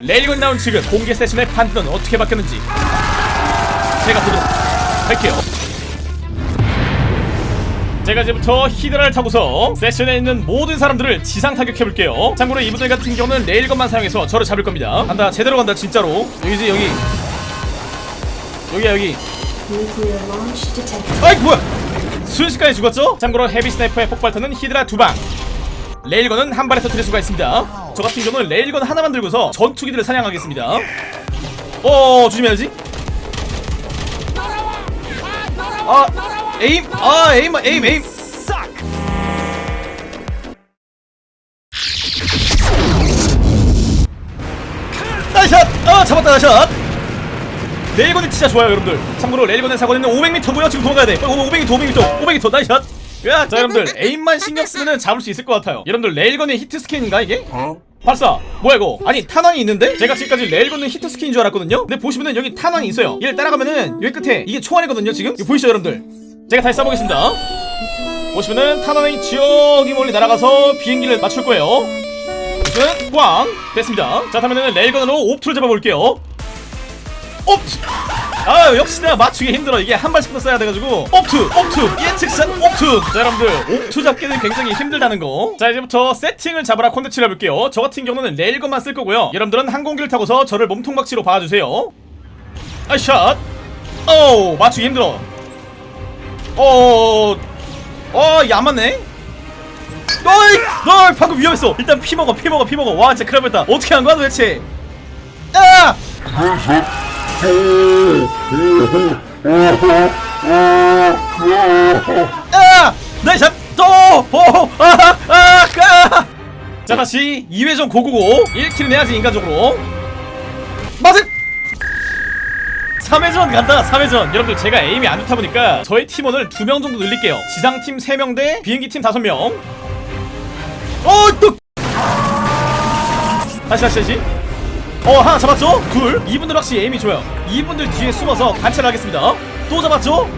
레일건 나온 지금 공개 세션의 판도는 어떻게 바뀌었는지. 제가 보도록 할게요. 제가 이제부터 히드라를 타고서 세션에 있는 모든 사람들을 지상 타격해볼게요. 참고로 이분들 같은 경우는 레일건만 사용해서 저를 잡을 겁니다. 간다 제대로 간다 진짜로. 여기지 여기. 여기야 여기. 아이 뭐야. 순식간에 죽었죠? 참고로 heavy sniper의 폭발탄은 히드라 두방. 레일건은 한 발에 터뜨릴 수가 있습니다 저 같은 경우는 레일건 하나만 들고서 전투기들을 사냥하겠습니다. 어 조심해야지? 아 aim 아 aim aim aim. nice shot! 아 잡았다 nice shot! 레일건이 진짜 좋아요 여러분들. 참고로 레일건의 사거리는 500m고요 지금 도망가야 돼. 500m 500m 500m nice shot! 야, 자 여러분들. aim만 신경 쓰면은 잡을 수 있을 것 같아요. 여러분들 레일건의 hitscan인가 이게? 발사! 뭐야 이거? 아니 탄환이 있는데? 제가 지금까지 레일건은 hitscan인 줄 알았거든요? 근데 보시면은 여기 탄환이 있어요. 얘를 따라가면은 여기 끝에 이게 총알이거든요 지금? 이거 보이시죠 여러분들? 제가 다시 쏴보겠습니다. 보시면은 탄환이 저기 멀리 날아가서 비행기를 맞출 거예요. 보시면 꽝! 됐습니다. 자 다음에는 레일건으로 옵투를 잡아볼게요. 옵투 아 역시나 맞추기 힘들어. 이게 한 발씩 더 써야 돼가지고. 옵투 옵투. 예측선 옵투. 자 여러분들 옵투 잡기는 굉장히 힘들다는 거자 이제부터 세팅을 잡아라 콘텐츠를 해볼게요. 저 같은 경우는 레일건만 쓸 거고요. 여러분들은 항공기를 타고서 저를 몸통박치기로 봐주세요. 아샷. 오 맞추기 힘들어. 어어안 맞네. 어이 널 방금 위험했어. 일단 피 먹어 피 먹어 피 먹어. 와 진짜 큰일 날 뻔했다. 어떻게 한 거야 도대체? 아 아! 나이샷 또! 오! 아! 아! 아! 자 다시 2회전 고고고 1킬은 해야지 인간적으로 맞은 3회전 간다 3회전 여러분들 제가 에임이 안 좋다 보니까 저희 팀원을 2명 정도 늘릴게요 지상팀 3명 대 비행기팀 5명 어! 또! 다시 다시 다시 어 하나 잡았죠? 둘. 이분들 확실히 에임이 좋아요. 이분들 뒤에 숨어서 관찰을 하겠습니다. 또 잡았죠?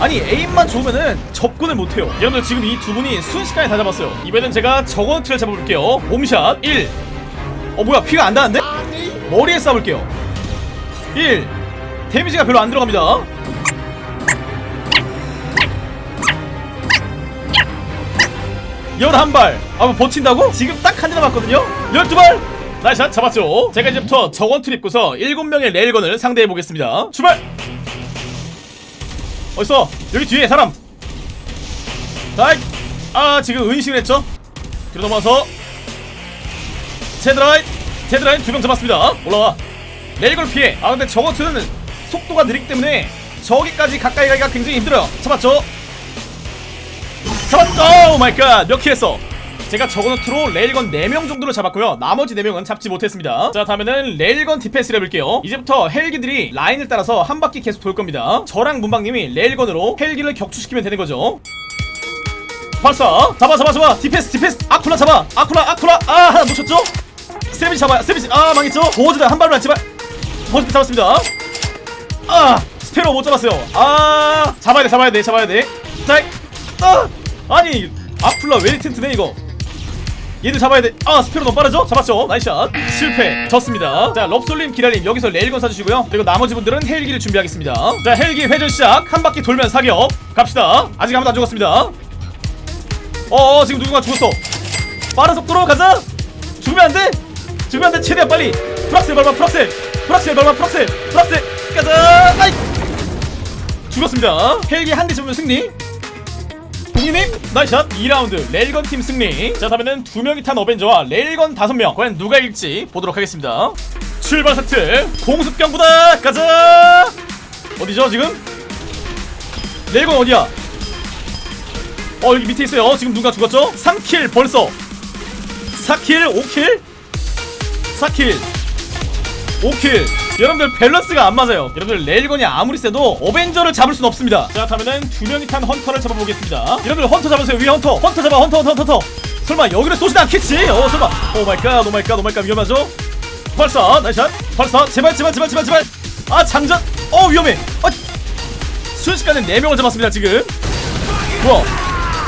아니 에임만 좋으면은 접근을 못해요. 여러분들 지금 이 두 분이 순식간에 다 잡았어요. 이번엔 제가 저건트를 잡아볼게요. 몸샷 1 어 뭐야 피가 안 닿는데? 머리에 쏴볼게요. 1 데미지가 별로 안 들어갑니다. 11발. 아 뭐 버틴다고? 지금 딱 한대 남았거든요? 12발 나이샷 잡았죠? 제가 이제부터 저건투를 입고서 7명의 레일건을 상대해보겠습니다. 출발! 어딨어? 여기 뒤에 사람! 다이! 아 지금 은신을 했죠? 뒤로 넘어와서 제드라인! 제드라인 두 명 잡았습니다. 올라와. 레일건 피해. 아 근데 저거트는 속도가 느리기 때문에 저기까지 가까이 가기가 굉장히 힘들어요. 잡았죠? 잡았죠 oh my god 몇 kill 했어 제가 Juggernaut로 레일건 4명 정도를 잡았고요. 나머지 4명은 잡지 못했습니다. 자 다음에는 레일건 디펜스를 해볼게요. 이제부터 헬기들이 라인을 따라서 한 바퀴 계속 돌 겁니다. 저랑 문방님이 레일건으로 헬기를 격추시키면 되는 거죠. 발사! 잡아 잡아 잡아! 디펜스 디펜스! 아쿨라 잡아! 아쿨라 아쿨라! 아 놓쳤죠? 세비지 잡아요 세비지. 아 망했죠? 보호즈다 한 발만 제발. 보호즈 잡았습니다. 아 스패로우 못 잡았어요. 아 잡아야 돼 잡아야 돼 잡아야 돼 자 아! 아니 아쿨라 왜 튼튼해 이거 얘들 잡아야 돼. 아, 스패로우 너무 빠르죠? 잡았죠? nice shot. 실패. 졌습니다. 자, 럽솔님, 기라님 여기서 레일건 사주시고요. 그리고 나머지 분들은 헬기를 준비하겠습니다. 자, 헬기 회전 시작. 한 바퀴 돌면 사격. 갑시다. 아직 아무도 안 죽었습니다. 어, 지금 누군가 죽었어. 빠른 속도로 가자. 죽으면 안 돼. 죽으면 안 돼. 최대한 빨리. 풀악셀 밟아, 풀악셀. 풀악셀 밟아, 풀악셀. 풀악셀. 가자. 아이. 죽었습니다. 헬기 한 대 잡으면 승리. 동희님 nice shot 2라운드. 레일건 팀 승리. 자 다음에는 두 명이 탄 어벤져와 레일건 다섯 명. 과연 누가 이길지 보도록 하겠습니다. 출발 세트. 공습경보다. 가자! 어디죠 지금? 레일건 어디야? 어 여기 밑에 있어요. 지금 누가 죽었죠? 3kill 벌써. 4kill 5kill? 4kill. 5kill 여러분들 밸런스가 안 맞아요. 여러분들 레일건이 아무리 세도 어벤져를 잡을 순 없습니다. 자 다음에는 두 명이 탄 헌터를 잡아보겠습니다. 여러분들 헌터 잡으세요. 위에 헌터. 헌터 잡아 헌터 헌터 헌터 설마 여기를 쏘진 않겠지 어 설마. 오마이갓 오마이갓 오마이갓. 위험하죠? 발사 nice shot. 발사. 제발 제발 제발 제발 제발. 아 장전. 어 위험해. 아, 순식간에 4명을 잡았습니다 지금. 뭐야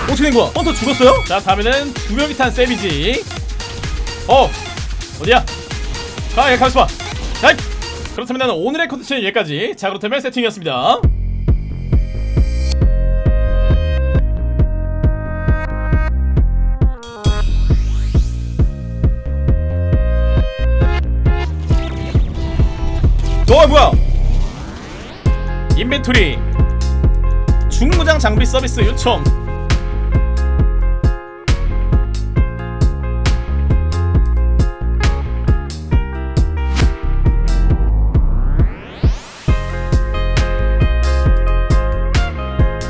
어떻게 된 거야? 헌터 죽었어요? 자 다음에는 두 명이 탄 세비지. 어 어디야? 자, 예, 가만있어 봐. 자, 그렇다면 오늘의 컨텐츠는 여기까지. 자, 그렇다면 세팅이었습니다. 어, 뭐야? 인벤토리 중무장 장비 서비스 요청